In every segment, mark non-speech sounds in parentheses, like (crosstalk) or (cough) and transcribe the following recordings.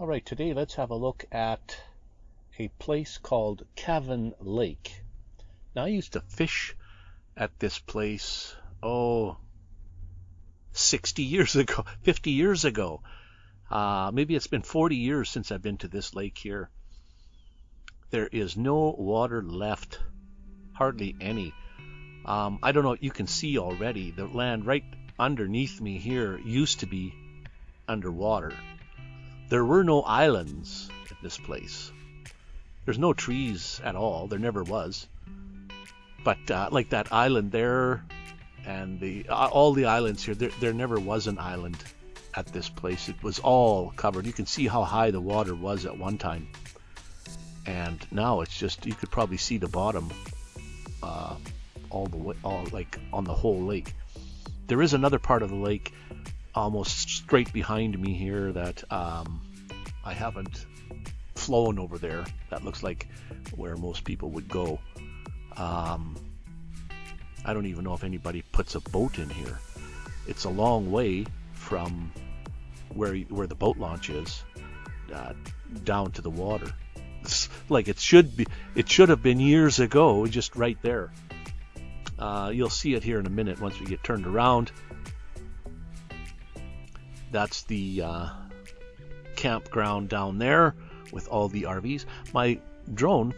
All right, today let's have a look at a place called Cavan Lake. Now, I used to fish at this place, oh, 60 years (laughs) ago, 50 years ago. Uh, maybe it's been 40 years since I've been to this lake here. There is no water left, hardly any. Um, I don't know, you can see already the land right underneath me here used to be underwater. There were no islands at this place. There's no trees at all. There never was. But uh, like that island there, and the uh, all the islands here, there, there never was an island at this place. It was all covered. You can see how high the water was at one time, and now it's just you could probably see the bottom, uh, all the way, all like on the whole lake. There is another part of the lake almost straight behind me here that um, I haven't flown over there. That looks like where most people would go. Um, I don't even know if anybody puts a boat in here. It's a long way from where where the boat launch is uh, down to the water. It's (laughs) like it should be. It should have been years ago, just right there. Uh, you'll see it here in a minute once we get turned around. That's the uh, campground down there with all the RVs. My drone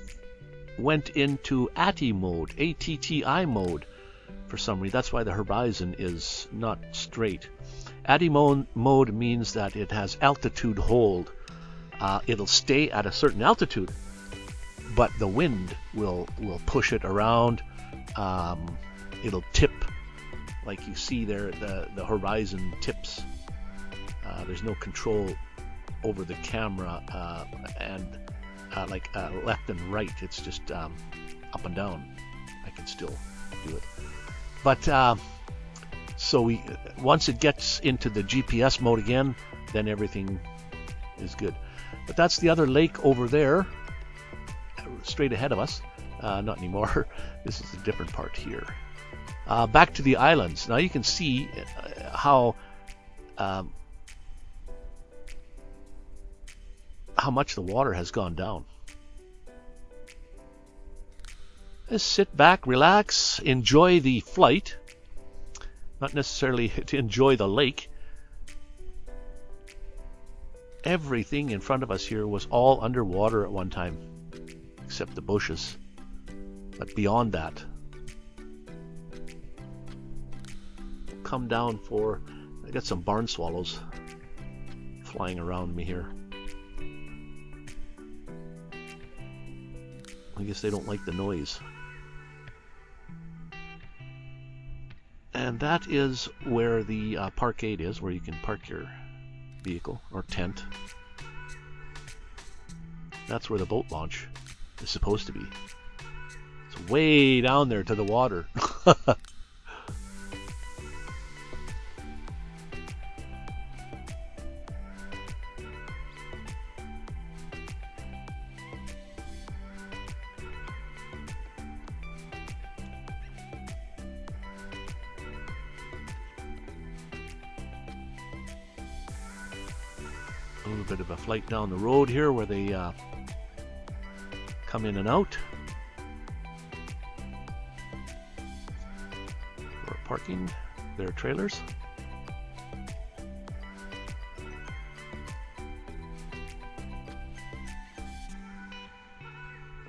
went into ATTI mode, A-T-T-I mode for some reason. That's why the horizon is not straight. ATTI mode means that it has altitude hold. Uh, it'll stay at a certain altitude, but the wind will will push it around. Um, it'll tip, like you see there. The the horizon tips uh, there's no control over the camera uh, and uh, like uh, left and right. It's just um, up and down. I can still do it. But uh, so we once it gets into the GPS mode again, then everything is good. But that's the other lake over there, straight ahead of us. Uh, not anymore. (laughs) this is a different part here. Uh, back to the islands. Now you can see how um, how much the water has gone down. Just sit back, relax, enjoy the flight. Not necessarily (laughs) to enjoy the lake. Everything in front of us here was all underwater at one time, except the bushes. But beyond that, come down for. I got some barn swallows flying around me here. I guess they don't like the noise. And that is where the uh, parkade is, where you can park your vehicle or tent. That's where the boat launch is supposed to be. It's way down there to the water. (laughs) little bit of a flight down the road here where they uh, come in and out. For parking their trailers.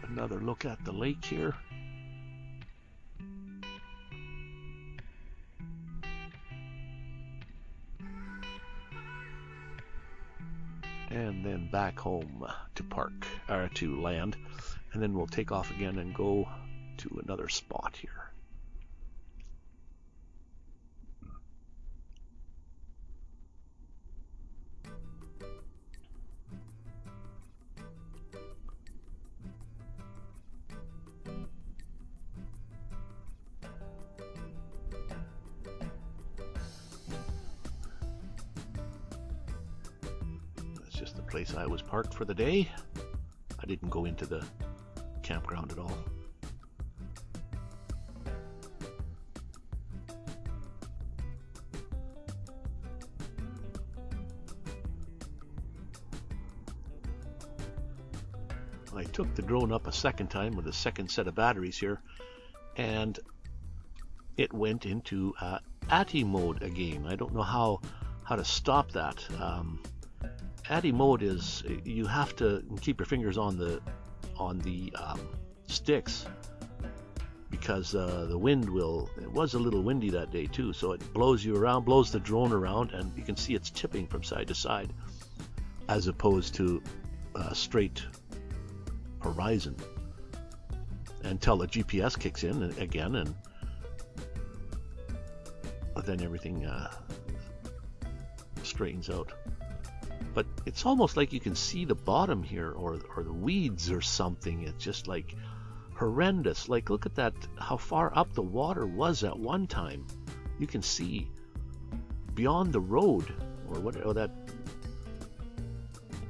Another look at the lake here. And then back home to park or to land. And then we'll take off again and go to another spot here place I was parked for the day. I didn't go into the campground at all. I took the drone up a second time with a second set of batteries here, and it went into uh, ATTI mode again. I don't know how how to stop that. Um, ATTI mode is you have to keep your fingers on the on the um, sticks because uh, the wind will it was a little windy that day too so it blows you around blows the drone around and you can see it's tipping from side to side as opposed to uh, straight horizon until the GPS kicks in again and then everything uh, straightens out but it's almost like you can see the bottom here or, or the weeds or something. It's just like horrendous. Like look at that how far up the water was at one time. You can see beyond the road or whatever oh, that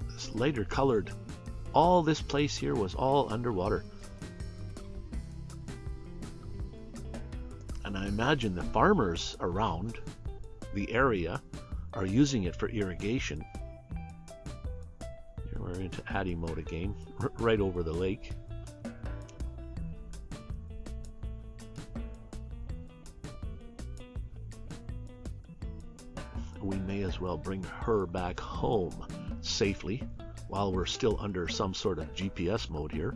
this lighter colored all this place here was all underwater. And I imagine the farmers around the area are using it for irrigation into ATTI mode again, right over the lake. We may as well bring her back home safely while we're still under some sort of GPS mode here.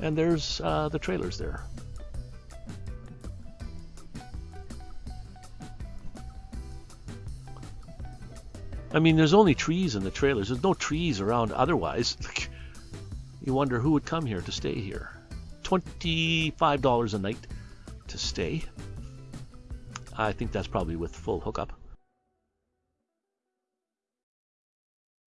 And there's uh, the trailers there. I mean, there's only trees in the trailers. There's no trees around otherwise. (laughs) you wonder who would come here to stay here. $25 a night to stay. I think that's probably with full hookup.